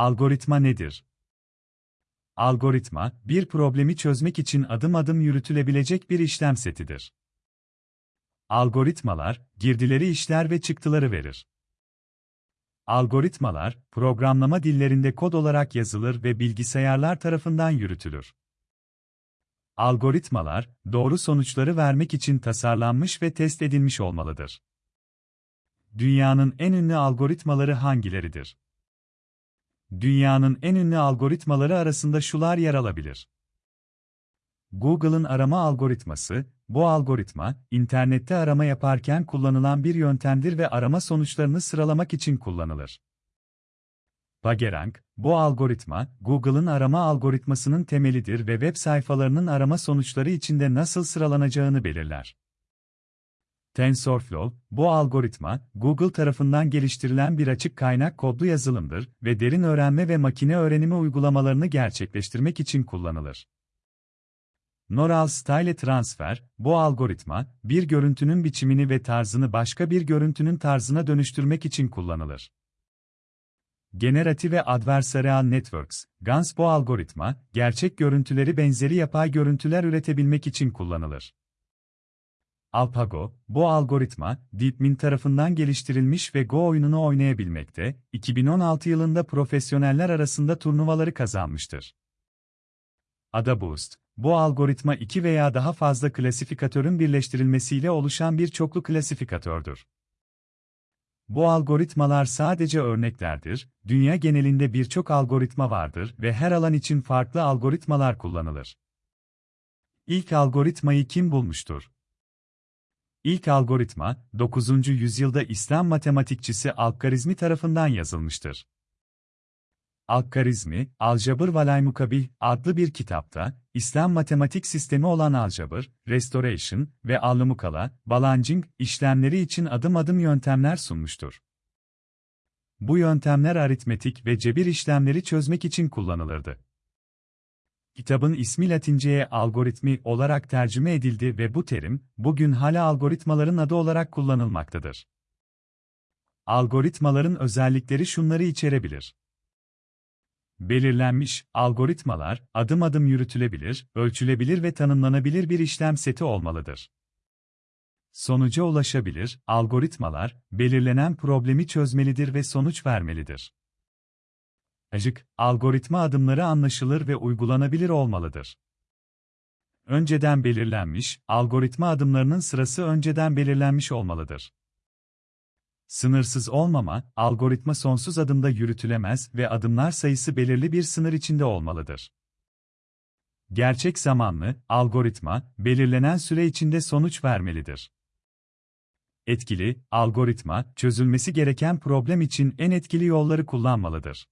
Algoritma nedir? Algoritma, bir problemi çözmek için adım adım yürütülebilecek bir işlem setidir. Algoritmalar, girdileri işler ve çıktıları verir. Algoritmalar, programlama dillerinde kod olarak yazılır ve bilgisayarlar tarafından yürütülür. Algoritmalar, doğru sonuçları vermek için tasarlanmış ve test edilmiş olmalıdır. Dünyanın en ünlü algoritmaları hangileridir? Dünyanın en ünlü algoritmaları arasında şular yer alabilir. Google'ın arama algoritması, bu algoritma, internette arama yaparken kullanılan bir yöntemdir ve arama sonuçlarını sıralamak için kullanılır. PageRank, bu algoritma, Google'ın arama algoritmasının temelidir ve web sayfalarının arama sonuçları içinde nasıl sıralanacağını belirler. TensorFlow, bu algoritma, Google tarafından geliştirilen bir açık kaynak kodlu yazılımdır ve derin öğrenme ve makine öğrenimi uygulamalarını gerçekleştirmek için kullanılır. Neural Style Transfer, bu algoritma, bir görüntünün biçimini ve tarzını başka bir görüntünün tarzına dönüştürmek için kullanılır. Generative Adversarial Networks, GANS bu algoritma, gerçek görüntüleri benzeri yapay görüntüler üretebilmek için kullanılır. AlphaGo, bu algoritma, DeepMind tarafından geliştirilmiş ve Go oyununu oynayabilmekte, 2016 yılında profesyoneller arasında turnuvaları kazanmıştır. AdaBoost, bu algoritma iki veya daha fazla klasifikatörün birleştirilmesiyle oluşan bir çoklu klasifikatördür. Bu algoritmalar sadece örneklerdir, dünya genelinde birçok algoritma vardır ve her alan için farklı algoritmalar kullanılır. İlk algoritmayı kim bulmuştur? İlk algoritma, 9. yüzyılda İslam matematikçisi Al-Karizmi tarafından yazılmıştır. Al-Karizmi, Aljabr Valaymukabih adlı bir kitapta, İslam matematik sistemi olan Aljabr, Restoration ve Allumukala, Balancing işlemleri için adım adım yöntemler sunmuştur. Bu yöntemler aritmetik ve cebir işlemleri çözmek için kullanılırdı. Kitabın ismi Latince'ye algoritmi olarak tercüme edildi ve bu terim, bugün hala algoritmaların adı olarak kullanılmaktadır. Algoritmaların özellikleri şunları içerebilir. Belirlenmiş, algoritmalar, adım adım yürütülebilir, ölçülebilir ve tanımlanabilir bir işlem seti olmalıdır. Sonuca ulaşabilir, algoritmalar, belirlenen problemi çözmelidir ve sonuç vermelidir. Ajık, algoritma adımları anlaşılır ve uygulanabilir olmalıdır. Önceden belirlenmiş, algoritma adımlarının sırası önceden belirlenmiş olmalıdır. Sınırsız olmama, algoritma sonsuz adımda yürütülemez ve adımlar sayısı belirli bir sınır içinde olmalıdır. Gerçek zamanlı, algoritma, belirlenen süre içinde sonuç vermelidir. Etkili, algoritma, çözülmesi gereken problem için en etkili yolları kullanmalıdır.